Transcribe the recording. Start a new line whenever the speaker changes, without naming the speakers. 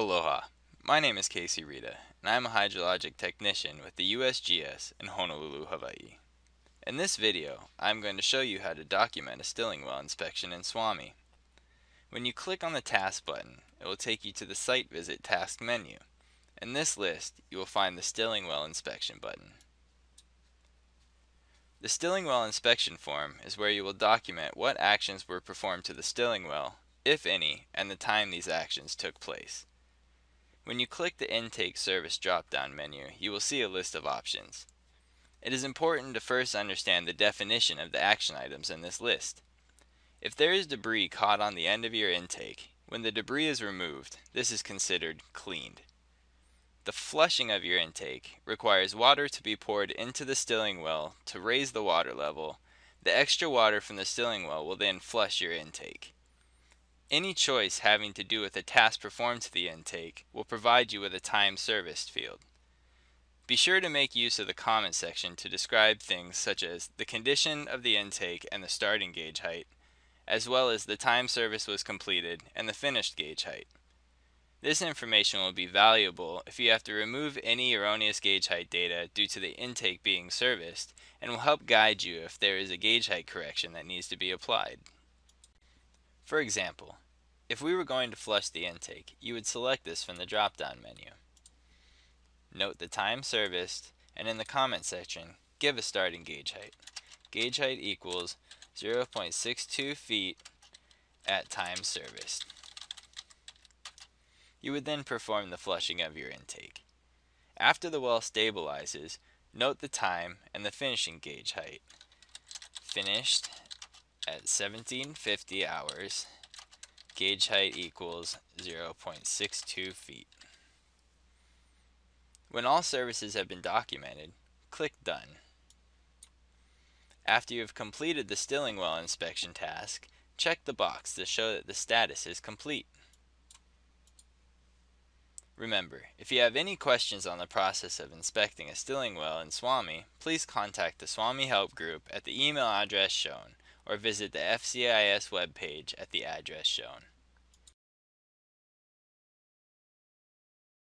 Aloha, my name is Casey Rita, and I am a hydrologic technician with the USGS in Honolulu, Hawaii. In this video, I am going to show you how to document a stilling well inspection in SWAMI. When you click on the task button, it will take you to the site visit task menu. In this list, you will find the stilling well inspection button. The stilling well inspection form is where you will document what actions were performed to the stilling well, if any, and the time these actions took place. When you click the Intake Service drop-down menu, you will see a list of options. It is important to first understand the definition of the action items in this list. If there is debris caught on the end of your intake, when the debris is removed, this is considered cleaned. The flushing of your intake requires water to be poured into the stilling well to raise the water level. The extra water from the stilling well will then flush your intake. Any choice having to do with a task performed to the intake will provide you with a time serviced field. Be sure to make use of the comment section to describe things such as the condition of the intake and the starting gauge height, as well as the time service was completed and the finished gauge height. This information will be valuable if you have to remove any erroneous gauge height data due to the intake being serviced and will help guide you if there is a gauge height correction that needs to be applied. For example, if we were going to flush the intake, you would select this from the drop-down menu. Note the time serviced, and in the comment section, give a starting gauge height. Gauge height equals 0.62 feet at time serviced. You would then perform the flushing of your intake. After the well stabilizes, note the time and the finishing gauge height. Finished at 1750 hours, gauge height equals 0.62 feet. When all services have been documented, click Done. After you have completed the stilling well inspection task, check the box to show that the status is complete. Remember, if you have any questions on the process of inspecting a stilling well in SWAMI, please contact the SWAMI Help Group at the email address shown or visit the FCIS webpage at the address shown.